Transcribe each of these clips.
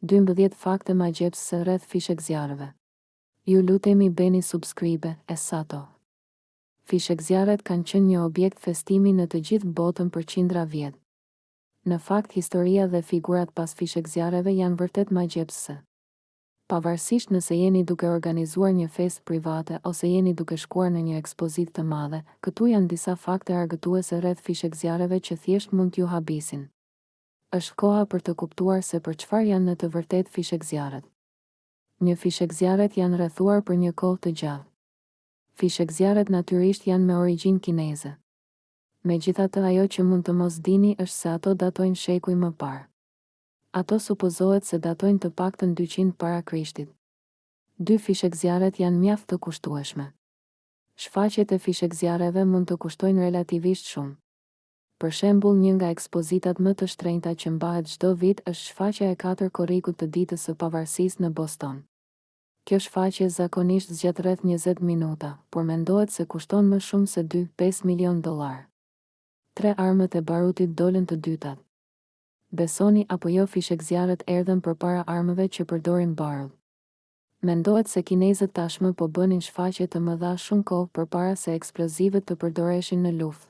Dymbëdhjetë fakte magjepsëse rreth fishekzjarrëve. Ju lutemi bëni subscribe e sato. Fishekzjarret kanë qenë një objekt festimi në të gjithë botën për qindra vjet. Në fakt historia dhe figurat pas fishekzjarreve janë vërtet magjepsëse. Pavarësisht nëse jeni duke organizuar një festë private ose jeni duke shkuar në një ekspozitë të madhe, këtu janë disa fakte argëtuese rreth fishekzjarreve që thjesht mund t'ju habisin. Është koha për të kuptuar se për çfarë janë në të vërtetë fishekzjarrët. Një fishekzjarret janë rrethuar për një kohë të gjatë. Fishekzjarret natyrisht janë me origjinë kineze. Megjithatë ajo që mund të mos dini është se ato datojnë shekuj më parë. Ato supozohet se datojnë të paktën dyqind para Krishtit. Dy fishekzjarret janë mjaft të kushtueshme. Shfaqjet e fishekzjarreve mund të kushtojnë relativisht shumë. Për shembull, një nga ekspozitat më të shtrenjta që mbahet çdo vit është shfaqja e katër korrikut të Ditës së Pavarësisë në Boston. Kjo shfaqje zakonisht zgjat rreth njëzet minuta, por mendohet se kushton më shumë se dy, pesë milionë dollarë. Tre armët e barutit dolën të dytat. Besoni apo jo fishekzjarrët erdhën përpara armëve që përdorin barut. Mendohet se kinezët tashmë po bënin shfaqje të mëdha shumë kohë përpara se eksplozivët të përdoreshin në luftë.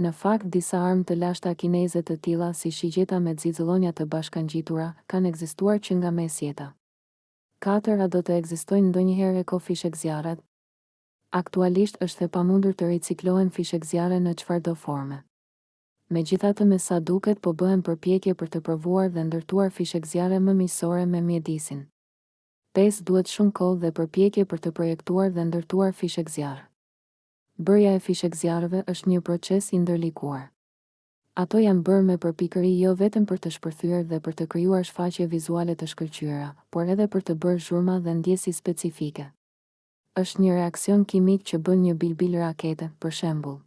Në fakt, disa armë të lashta kineze të tilla si shigjeta me xixëllonja të bashkangjitura, kanë ekzistuar që nga mesjeta. Katër A do të ekzistojnë ndonjëherë eko-fishekzjarret? Aktualisht është e pamundur të riciklohen fishekzjarre në çfarëdo forme. Megjithatë me sa duket po bëhen përpjekje për të provuar dhe ndërtuar fishekzjarre më miqësore me mjedisin. Pesë Duhet shumë kohë dhe përpjekje për të projektuar dhe ndërtuar fishekzjarr. Bërja e fishekzjarrëve është një proces i ndërlikuar. Ato janë bërë me përpikëri jo vetëm për të shpërthyer dhe për të krijuar shfaqje vizuale të shkëlqyera, por edhe për të bërë zhurma dhe ndjesi specifike. Është një reaksion kimik që bën një bilbil rakete, për shembull.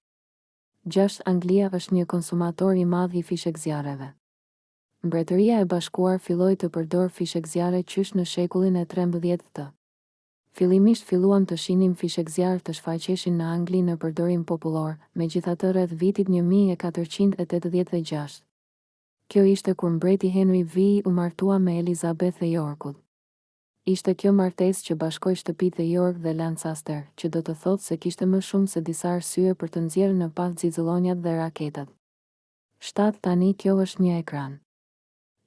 Gjashtë Anglia është një konsumator i madh i fishekzjarreve. Mbretëria e Bashkuar filloi të përdorë fishekzjarre qysh në shekullin e trembëdhjetë të. Fillimisht filluam të shihnim fishekzjarrë të shfaqeshin në Angli në përdorim popullor, megjithatë rreth vitit një mijë e katërqind e tetëdhjetë dhe gjashtë. Kjo ishte kur mbreti Henry vii u martua me Elizabeth e Yorkut. Ishte kjo martesë që bashkoi shtëpitë e York dhe Lancaster, që do të thotë se kishte më shumë se disa arsye për të nxjerrë në pah xixëllonjat dhe raketat. Shtatë Tani kjo është një ekran.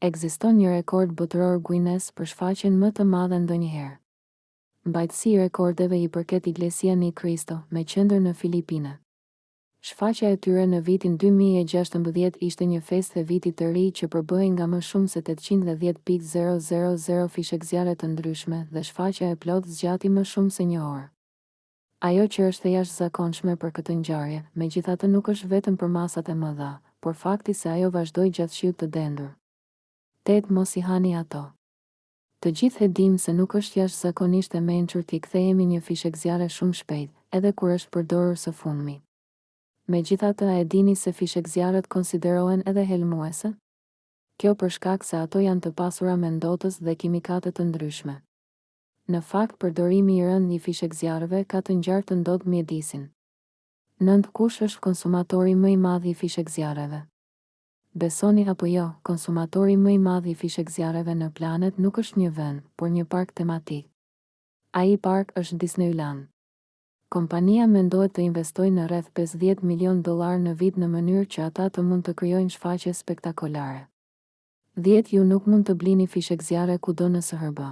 Ekziston një rekord botëror Guinness për shfaqjen më të madhe ndonjëherë. Mbajtësi i rekordeve i përket Iglesia Ni Cristo, me qendër në Filipine. Shfaqja e tyre në vitin dy mijë e gjashtëmbëdhjetë ishte një festë e Vitit të Ri që përbëhej nga më shumë se tetëqind e dhjetë pikë zero zero zero fishekzjarre të ndryshme dhe shfaqja e plotë zgjati më shumë se një orë. Ajo që është e jashtëzakonshme për këtë ngjarje, megjithatë nuk është vetëm përmasat e mëdha, por fakti se ajo vazhdoi gjatë shiut të dendur. Tetë mos i hani ato. Të gjithë e dimë se nuk është jashtëzakonisht e mençur t'i kthehemi një fishekzjarre shumë shpejt, edhe kur është përdorur së fundmi. Megjithatë a e dini se fishekzjarret konsiderohen edhe helmuese? Kjo për shkak se ato janë të pasura me ndotës dhe kimikate të ndryshme. Në fakt, përdorimi i rëndë i fishekzjarreve ka të ngjarë të ndotë mjedisin. Nëntë Kush është konsumatori më i madh i fishekzjarreve? Besoni apo jo, konsumatori më i madh i fishekzjarreve në planet nuk është një vend, por një park tematik. Ai park është Disneyland. Kompania mendohet të investojë në rreth pesëdhjetë milionë dollarë në vit në mënyrë që ata të mund të krijojnë shfaqje spektakolare. Dhjetë Ju nuk mund të blini fishekzjarre kudo në SHBA.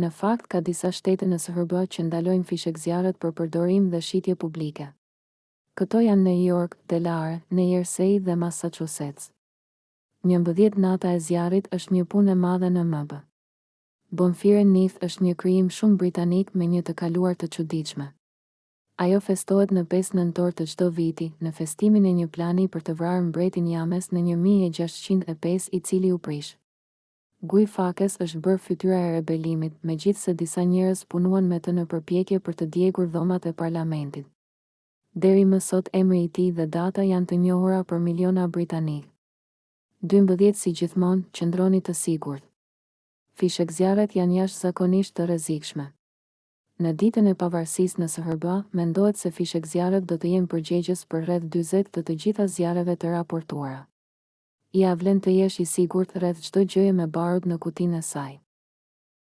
Në fakt, ka disa shtete në SHBA që ndalojnë fishekzjarret për përdorim dhe shitje publike. Këto janë Në Jork, Delare, Në Jersey dhe Massachusetts. Njëmbëdhjetë Nata e zjarrit është një punë e madhe në MB. Bonfire Night është një krijim shumë britanik me një të kaluar të çuditshme. Ajo festohet në pesë nëntor të çdo viti, në festimin e një plani për të vrarë mbretin James në një mijë e gjashtëqind e pesë i cili u prish. Guy Fawkes është bërë fytyra e rebelimit, megjithëse disa njerëz punuan me të në përpjekje për të djegur dhomat e parlamentit. Deri më sot emri i tij dhe data janë të njohura për miliona britanikë. Dymbëdhjetë Si gjithmonë, qëndroni të sigurt. Fishekzjarret janë jashtëzakonisht të rrezikshme. Në Ditën e Pavarësisë në SHBA, mendohet se fishekzjarret do të jenë përgjegjës për rreth dyzet të të gjitha zjarreve të raportuara. Ia vlen të jesh i sigurt rreth çdo gjëje me barut në kutinë e saj.